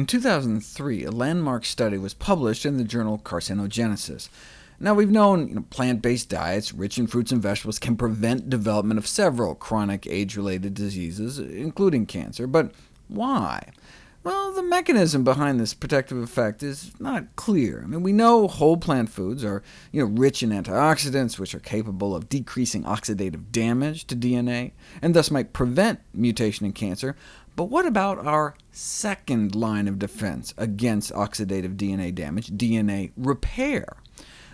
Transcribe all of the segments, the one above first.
In 2003, a landmark study was published in the journal Carcinogenesis. Now, we've known you know, plant-based diets rich in fruits and vegetables can prevent development of several chronic age-related diseases, including cancer, but why? Well, the mechanism behind this protective effect is not clear. I mean, we know whole plant foods are you know, rich in antioxidants, which are capable of decreasing oxidative damage to DNA, and thus might prevent mutation in cancer, but what about our second line of defense against oxidative DNA damage, DNA repair?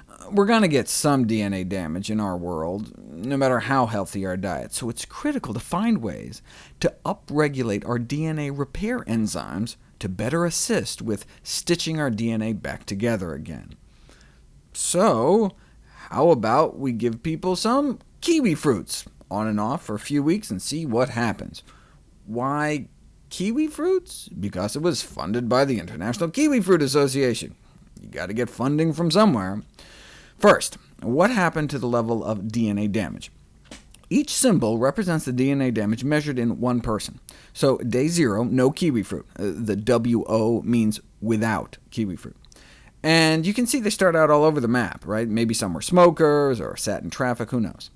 Uh, we're going to get some DNA damage in our world, no matter how healthy our diet, so it's critical to find ways to upregulate our DNA repair enzymes to better assist with stitching our DNA back together again. So, how about we give people some kiwi fruits on and off for a few weeks and see what happens? Why kiwi fruits? Because it was funded by the International Kiwi Fruit Association. you got to get funding from somewhere. First, what happened to the level of DNA damage? Each symbol represents the DNA damage measured in one person. So day zero, no kiwi fruit. Uh, the WO means without kiwi fruit. And you can see they start out all over the map, right? Maybe some were smokers, or sat in traffic, who knows.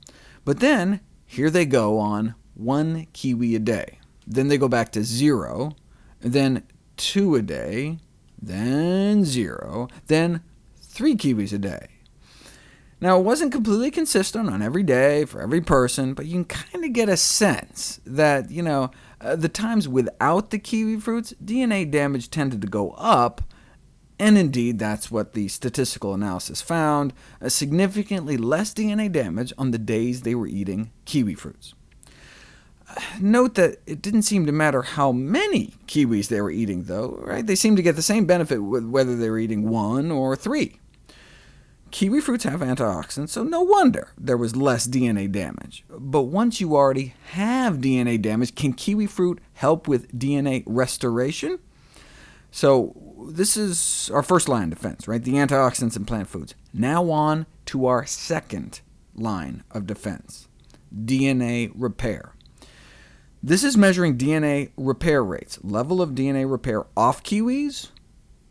But then, here they go on one kiwi a day. Then they go back to zero, then two a day, then zero, then three kiwis a day. Now, it wasn't completely consistent on every day for every person, but you can kind of get a sense that, you know, uh, the times without the kiwi fruits, DNA damage tended to go up, and indeed that's what the statistical analysis found, a significantly less DNA damage on the days they were eating kiwi fruits. Note that it didn't seem to matter how many kiwis they were eating, though. Right? They seemed to get the same benefit whether they were eating one or three. Kiwi fruits have antioxidants, so no wonder there was less DNA damage. But once you already have DNA damage, can kiwi fruit help with DNA restoration? So this is our first line of defense, right? the antioxidants in plant foods. Now on to our second line of defense, DNA repair. This is measuring DNA repair rates, level of DNA repair off kiwis,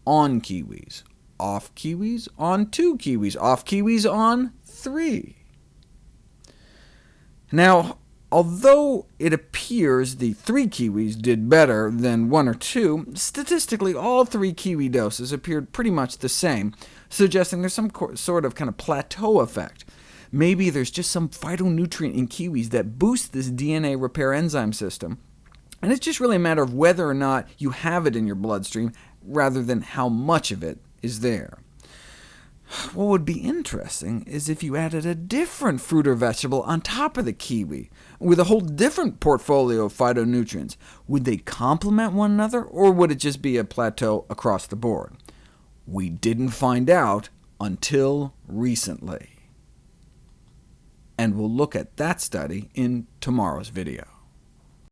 on kiwis, off kiwis, on two kiwis, off kiwis, on three. Now, although it appears the three kiwis did better than one or two, statistically all three kiwi doses appeared pretty much the same, suggesting there's some sort of kind of plateau effect. Maybe there's just some phytonutrient in kiwis that boosts this DNA repair enzyme system, and it's just really a matter of whether or not you have it in your bloodstream, rather than how much of it is there. What would be interesting is if you added a different fruit or vegetable on top of the kiwi, with a whole different portfolio of phytonutrients. Would they complement one another, or would it just be a plateau across the board? We didn't find out until recently and we'll look at that study in tomorrow's video.